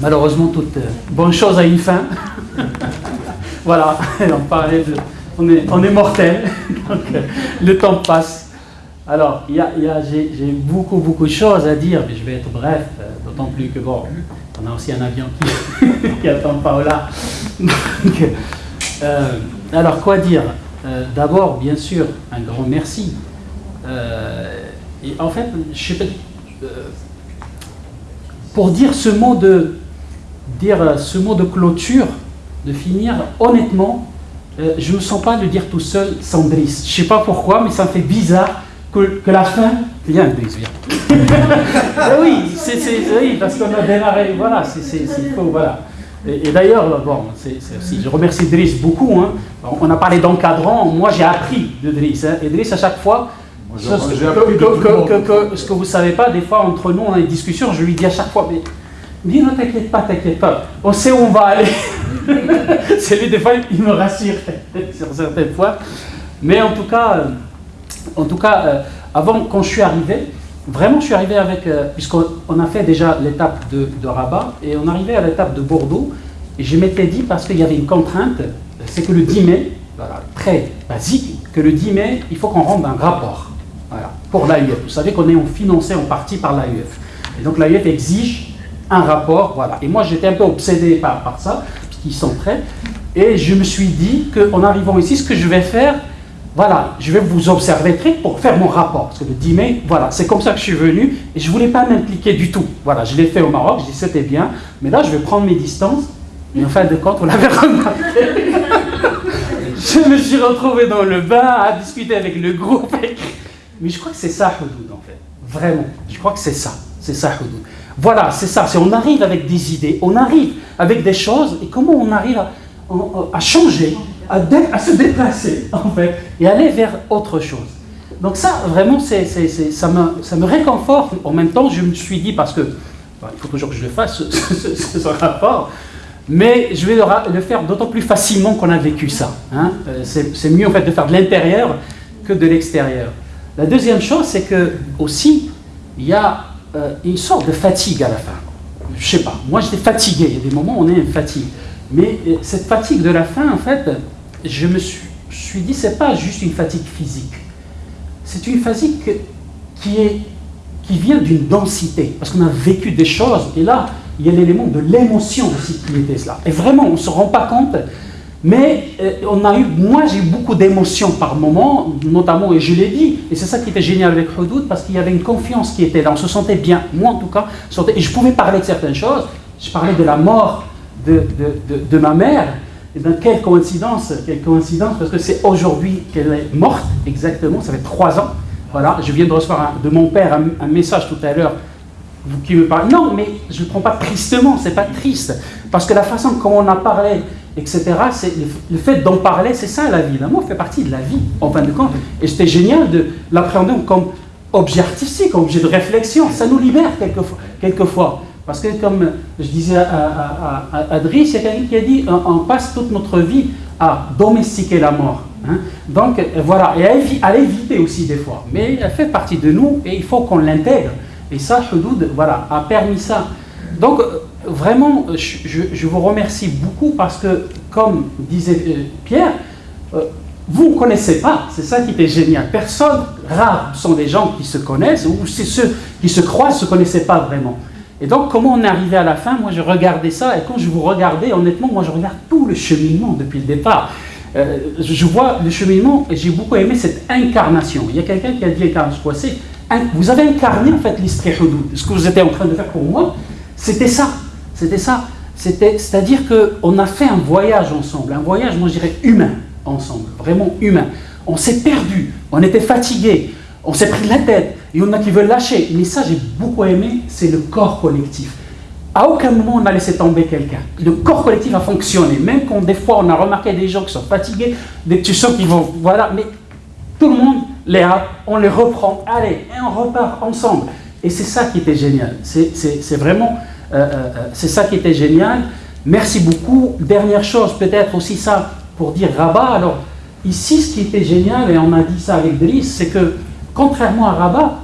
Malheureusement, toute euh, bonne chose a une fin. voilà, on parlait. On est, mortel, euh, le temps passe. Alors, il y a, j'ai beaucoup, beaucoup de choses à dire, mais je vais être bref, euh, d'autant plus que, bon, on a aussi un avion qui, qui attend Paola. Donc, alors, quoi dire? D'abord, bien sûr, un grand merci. et en fait, je sais pas, pour dire ce mot de dire euh, ce mot de clôture, de finir honnêtement, euh, je ne me sens pas de dire tout seul sans Driss. Je ne sais pas pourquoi, mais ça me fait bizarre que, que la fin... Viens, Driss, viens. Eh oui, c'est, oui, parce qu'on a démarré, voilà, c'est faux, voilà. Et, d'ailleurs, bon, aussi, je remercie Driss beaucoup. Hein. On a parlé d'encadrant, moi j'ai appris de Driss. Hein. Et Driss, à chaque fois, ce, que, ce que vous ne savez pas, des fois, entre nous, on a des discussions, je lui dis à chaque fois, mais dis ne t'inquiète pas, t'inquiète pas, on sait où on va aller. C'est lui, des fois, il me rassure sur certaines fois. Mais en tout cas, euh, en tout cas euh, avant, quand je suis arrivé, vraiment, je suis arrivé avec, euh, puisqu'on a fait déjà l'étape de, Rabat, et on arrivait à l'étape de Bordeaux, et je m'étais dit, parce qu'il y avait une contrainte, c'est que le 10 mai, voilà, très basique, que le 10 mai, il faut qu'on rende un rapport voilà, pour l'AUF. Vous savez qu'on est financé en partie par l'AUF. Et donc l'AUF exige un rapport, voilà. Et moi, j'étais un peu obsédé par, par ça, puisqu'ils sont prêts. Et je me suis dit qu'en arrivant ici, ce que je vais faire, voilà, je vais vous observer très pour faire mon rapport. Parce que le 10 mai, voilà, c'est comme ça que je suis venu. Et je ne voulais pas m'impliquer du tout. Voilà, je l'ai fait au Maroc, je dis c'était bien. Mais là, je vais prendre mes distances. Et en fin de compte, on l'avait remarqué. je me suis retrouvé dans le bain à discuter avec le groupe. Mais je crois que c'est ça, Houdoud, en fait. Vraiment, je crois que c'est ça. C'est ça, Houdoud. Voilà, c'est ça. On arrive avec des idées, on arrive avec des choses, et comment on arrive à, changer, à, se déplacer, en fait, et aller vers autre chose. Donc ça, vraiment, ça, me, ça me réconforte. En même temps, je me suis dit, parce que il faut toujours que je le fasse, ce, rapport, mais je vais le, faire d'autant plus facilement qu'on a vécu ça. Hein. Euh, c'est mieux, en fait, de faire de l'intérieur que de l'extérieur. La deuxième chose, c'est que aussi, il y a euh, une sorte de fatigue à la fin. Je sais pas, moi j'étais fatigué, il y a des moments où on est fatigué. Mais euh, cette fatigue de la fin, en fait, je me suis, suis dit, c'est pas juste une fatigue physique. C'est une fatigue qui, est, qui vient d'une densité, parce qu'on a vécu des choses, et là, il y a l'élément de l'émotion aussi qui était cela. Et vraiment, on ne se rend pas compte mais euh, on a eu, moi j'ai eu beaucoup d'émotions par moment, notamment, et je l'ai dit, et c'est ça qui était génial avec Houdoud, parce qu'il y avait une confiance qui était là, on se sentait bien, moi en tout cas, et je pouvais parler de certaines choses, je parlais de la mort de, de, ma mère, et dans quelle coïncidence, quelle coïncidence, parce que c'est aujourd'hui qu'elle est morte, exactement, ça fait trois ans, voilà, je viens de recevoir de mon père un, message tout à l'heure, qui me parle, non, mais je ne le prends pas tristement, c'est pas triste, parce que la façon comme on a parlé, etc. C'est le fait d'en parler, c'est ça la vie. L'amour fait partie de la vie, en fin de compte. Et c'était génial de l'appréhender comme objet artistique, objet de réflexion. Ça nous libère quelquefois. quelquefois. Parce que comme je disais à, à, il y a quelqu'un qui a dit on, passe toute notre vie à domestiquer la mort. Hein. Donc voilà, et à, l'éviter aussi des fois. Mais elle fait partie de nous et il faut qu'on l'intègre. Et ça, Houdoud, voilà, a permis ça. Donc vraiment, je, vous remercie beaucoup parce que, comme disait euh, Pierre, euh, vous ne connaissez pas, c'est ça qui était génial. Personne, rares sont les gens qui se connaissent, ou c'est ceux qui se croient, ne se connaissaient pas vraiment. Et donc, comment on est arrivé à la fin? Moi, je regardais ça, et quand je vous regardais, honnêtement, moi, je regarde tout le cheminement depuis le départ. Euh, je vois le cheminement, et j'ai beaucoup aimé cette incarnation. Il y a quelqu'un qui a dit Vous avez incarné, en fait, l'Istri Ce que vous étiez en train de faire pour moi, c'était ça. C'était ça. C'est-à-dire qu'on a fait un voyage ensemble, un voyage, moi je dirais, humain ensemble, vraiment humain. On s'est perdu, on était fatigué, on s'est pris la tête, il y en a qui veulent lâcher. Mais ça, j'ai beaucoup aimé, c'est le corps collectif. À aucun moment on a laissé tomber quelqu'un. Le corps collectif a fonctionné, même quand des fois on a remarqué des gens qui sont fatigués, des tu sens qui vont, voilà, mais tout le monde les a, on les reprend, allez, et on repart ensemble. Et c'est ça qui était génial. C'est vraiment c'est ça qui était génial. Merci beaucoup. Dernière chose, peut-être aussi ça pour dire Rabat. Alors, ici, ce qui était génial, et on a dit ça avec Driss, c'est que, contrairement à Rabat,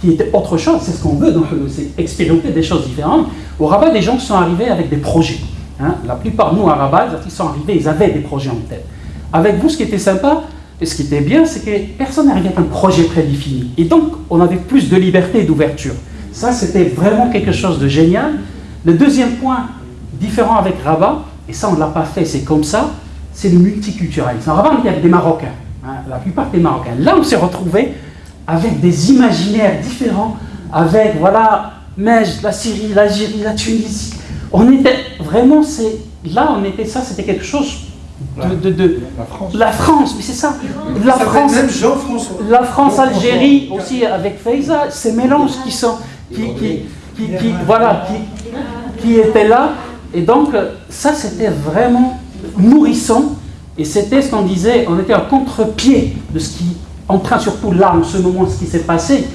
qui était autre chose, c'est ce qu'on veut, c'est expérimenter des choses différentes, Au Rabat, des gens sont arrivés avec des projets. Hein. La plupart, nous, à Rabat, ils sont arrivés, ils avaient des projets en tête. Avec vous, ce qui était sympa, et ce qui était bien, c'est que personne n'arrivait avec un projet prédéfini. Et donc, on avait plus de liberté et d'ouverture. Ça, c'était vraiment quelque chose de génial. Le deuxième point différent avec Rabat, et ça, on ne l'a pas fait, c'est comme ça, c'est le multiculturalisme. En Rabat, il y avait des Marocains, hein, la plupart des Marocains. Là, on s'est retrouvé avec des imaginaires différents, avec, voilà, Mej, la Syrie, l'Algérie, la Tunisie. On était vraiment, c'est là, on était ça, c'était quelque chose de, de, la France. La France, mais c'est ça. La France, la France, Algérie aussi avec Faiza, ces mélanges qui sont, qui, qui, qui, voilà, qui, qui étaient là. Et donc, ça, c'était vraiment nourrissant. Et c'était ce qu'on disait, on était à contre-pied de ce qui, en train, surtout là, en ce moment, ce qui s'est passé,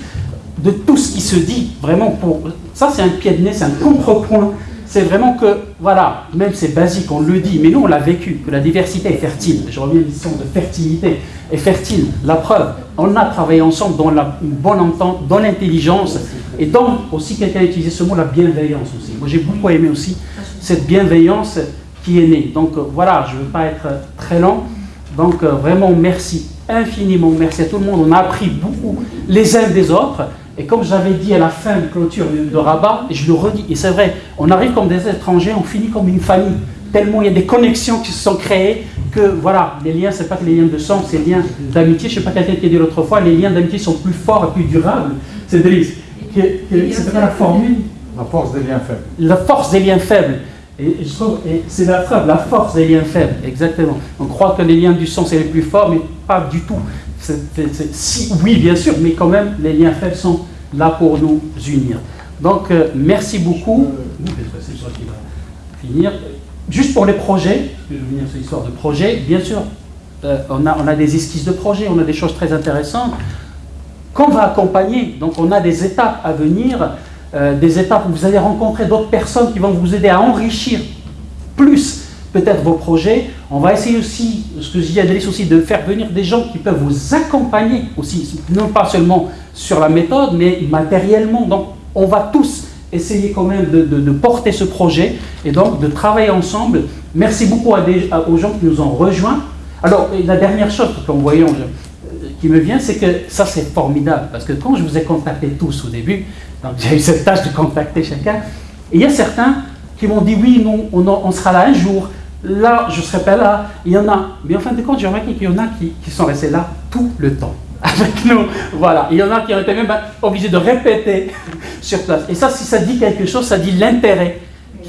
de tout ce qui se dit, vraiment, pour ça, c'est un pied de nez, c'est un contrepoint c'est vraiment que, voilà, même c'est basique, on le dit, mais nous on l'a vécu, que la diversité est fertile. Je reviens à l'histoire de fertilité, est fertile. La preuve, on a travaillé ensemble dans la, une bonne entente, dans l'intelligence, et donc aussi quelqu'un a utilisé ce mot, la bienveillance aussi. Moi j'ai beaucoup aimé aussi cette bienveillance qui est née. Donc euh, voilà, je ne veux pas être très lent. Donc euh, vraiment merci infiniment, merci à tout le monde. On a appris beaucoup les uns des autres. Et comme j'avais dit à la fin de clôture de Rabat, et je le redis, et c'est vrai, on arrive comme des étrangers, on finit comme une famille. Tellement il y a des connexions qui se sont créées que voilà, les liens, ce n'est pas que les liens de sang, c'est les liens d'amitié. Je ne sais pas quelqu'un qui a dit l'autre fois, les liens d'amitié sont plus forts et plus durables. C'est C'est la formule La force des liens faibles. La force des liens faibles. Et, je trouve, et c'est la preuve, la force des liens faibles, exactement. On croit que les liens du sang, c'est les plus forts, mais pas du tout. Si, oui, bien sûr, mais quand même, les liens faibles sont là pour nous unir. Donc, euh, merci beaucoup. C'est qui va finir. Juste pour les projets, je vais venir sur l'histoire de projet, bien sûr, euh, on, a, on a des esquisses de projets, on a des choses très intéressantes qu'on va accompagner. Donc, on a des étapes à venir, euh, des étapes où vous allez rencontrer d'autres personnes qui vont vous aider à enrichir plus peut-être vos projets. On va essayer aussi, ce que à Delis aussi, de faire venir des gens qui peuvent vous accompagner aussi, non pas seulement sur la méthode, mais matériellement. Donc, on va tous essayer quand même de, porter ce projet et donc de travailler ensemble. Merci beaucoup aux gens qui nous ont rejoints. Alors, la dernière chose qu'on voyait, qui me vient, c'est que ça, c'est formidable, parce que quand je vous ai contacté tous au début, donc j'ai eu cette tâche de contacter chacun, il y a certains qui m'ont dit, oui, on, on sera là un jour, là, je ne serai pas là. Il y en a, mais en fin de compte, j'ai remarqué qu'il y en a qui, sont restés là tout le temps avec nous. Voilà. Il y en a qui ont été même obligés de répéter sur place. Et ça, si ça dit quelque chose, ça dit l'intérêt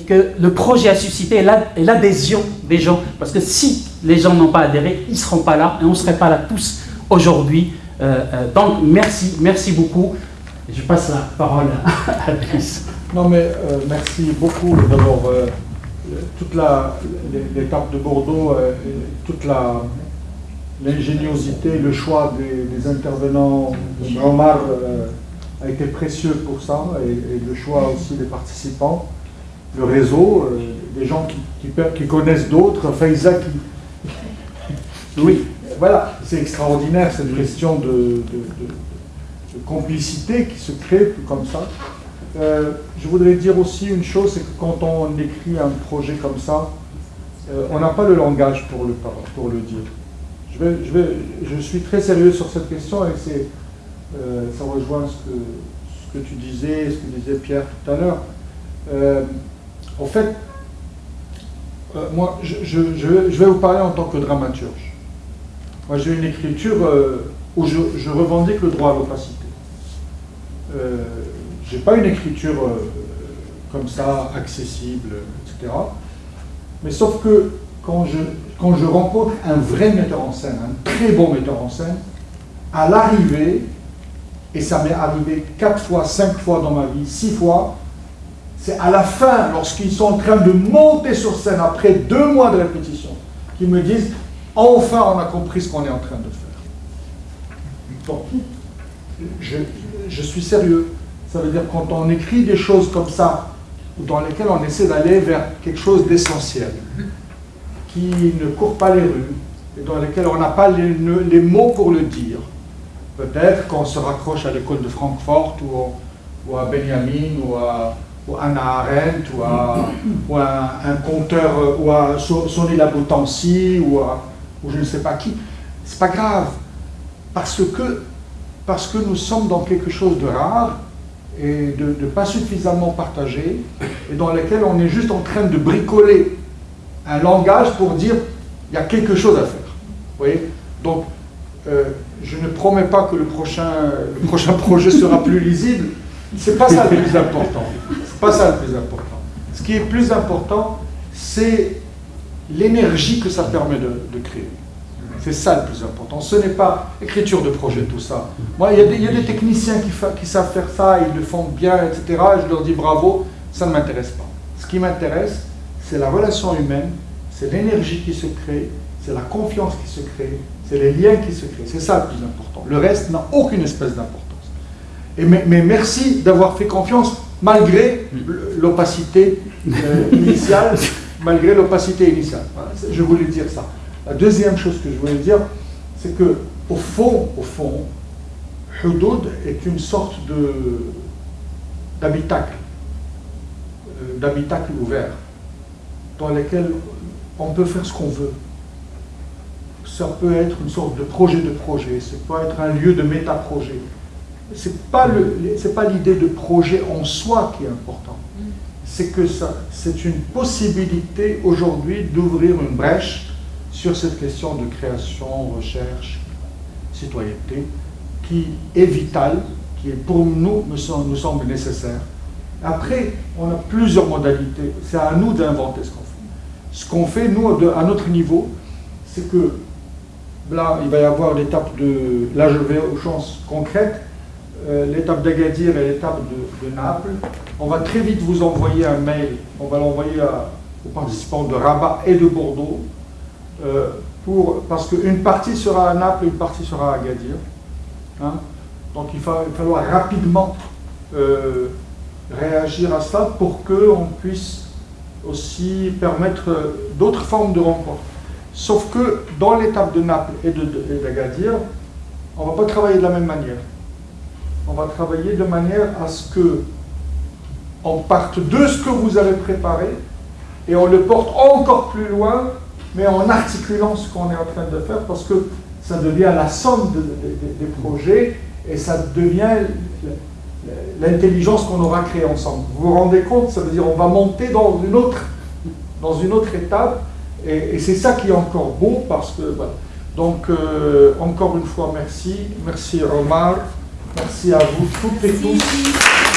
que le projet a suscité et l'adhésion des gens. Parce que si les gens n'ont pas adhéré, ils ne seront pas là et on ne serait pas là tous aujourd'hui. Euh, euh, donc, merci, merci beaucoup. Je passe la parole à Brice. Non, mais euh, merci beaucoup d'abord toute l'étape de Bordeaux, euh, toute l'ingéniosité, le choix des, intervenants, Omar euh, a été précieux pour ça, et, le choix aussi des participants, le réseau, euh, des gens qui, connaissent d'autres, Faiza qui... Oui, voilà, c'est extraordinaire cette question de, complicité qui se crée comme ça. Euh, je voudrais dire aussi une chose, c'est que quand on écrit un projet comme ça, euh, on n'a pas le langage pour le, dire. Je, suis très sérieux sur cette question et euh, ça rejoint ce que, tu disais, ce que disait Pierre tout à l'heure. en fait, moi, je, vais vous parler en tant que dramaturge. Moi, j'ai une écriture où je, revendique le droit à l'opacité n'ai pas une écriture euh, comme ça, accessible, etc. Mais sauf que quand je, quand je rencontre un vrai metteur en scène, un très bon metteur en scène, à l'arrivée, et ça m'est arrivé quatre fois, cinq fois dans ma vie, six fois, c'est à la fin, lorsqu'ils sont en train de monter sur scène après deux mois de répétition, qu'ils me disent enfin on a compris ce qu'on est en train de faire. Je, je suis sérieux. Ça veut dire quand on écrit des choses comme ça, dans lesquelles on essaie d'aller vers quelque chose d'essentiel, qui ne court pas les rues, et dans lesquelles on n'a pas les, mots pour le dire. Peut-être qu'on se raccroche à l'école de Francfort ou, à Benjamin ou à, ou Anna Arendt, ou à, ou un, compteur, ou à Sonny Laboutancy, ou, ou je ne sais pas qui. C'est pas grave, parce que, parce que nous sommes dans quelque chose de rare et de, pas suffisamment partagé, et dans lequel on est juste en train de bricoler un langage pour dire il y a quelque chose à faire. Vous voyez? Donc, euh, je ne promets pas que le prochain, le prochain projet sera plus lisible. C'est pas ça le plus important. C'est pas ça le plus important. Ce qui est plus important, c'est l'énergie que ça permet de, créer. C'est ça le plus important. Ce n'est pas écriture de projet, tout ça. Moi, il y, a des, techniciens qui, qui, savent faire ça, ils le font bien, etc. Je leur dis bravo, ça ne m'intéresse pas. Ce qui m'intéresse, c'est la relation humaine, c'est l'énergie qui se crée, c'est la confiance qui se crée, c'est les liens qui se créent. C'est ça le plus important. Le reste n'a aucune espèce d'importance. Et mais, merci d'avoir fait confiance malgré l'opacité euh, initiale, malgré l'opacité initiale. je voulais dire ça. La deuxième chose que je voulais dire, c'est que au fond, au fond, est une sorte d'habitacle, euh, d'habitacle ouvert, dans lequel on peut faire ce qu'on veut ça peut être une sorte de projet de projet, ça peut être un lieu de méta-projet. Ce n'est pas l'idée de projet en soi qui est important, c'est que c'est une possibilité aujourd'hui d'ouvrir une brèche sur cette question de création, recherche, citoyenneté, qui est vitale, qui est pour nous, nous semble, nécessaire. Après, on a plusieurs modalités. C'est à nous d'inventer ce qu'on fait. Ce qu'on fait, nous, à notre niveau, c'est que Là, il va y avoir l'étape de... Là, je vais aux chances concrètes. Euh, l'étape d'Agadir et l'étape de, Naples. On va très vite vous envoyer un mail. On va l'envoyer aux participants de Rabat et de Bordeaux. Euh, parce qu'une partie sera à Naples une partie sera à Agadir. Hein. Donc il va, falloir rapidement euh, réagir à ça pour qu'on puisse aussi permettre d'autres formes de rencontres. Sauf que dans l'étape de Naples et d'Agadir, on ne va pas travailler de la même manière. On va travailler de manière à ce que on parte de ce que vous avez préparé et on le porte encore plus loin, mais en articulant ce qu'on est en train de faire parce que ça devient la somme des projets et ça devient l'intelligence qu'on aura créée ensemble. Vous vous rendez compte Ça veut dire on va monter dans une autre, dans une autre étape et, c'est ça qui est encore beau parce que, Donc, euh, encore une fois, merci. Merci Omar. Merci à vous toutes et tous.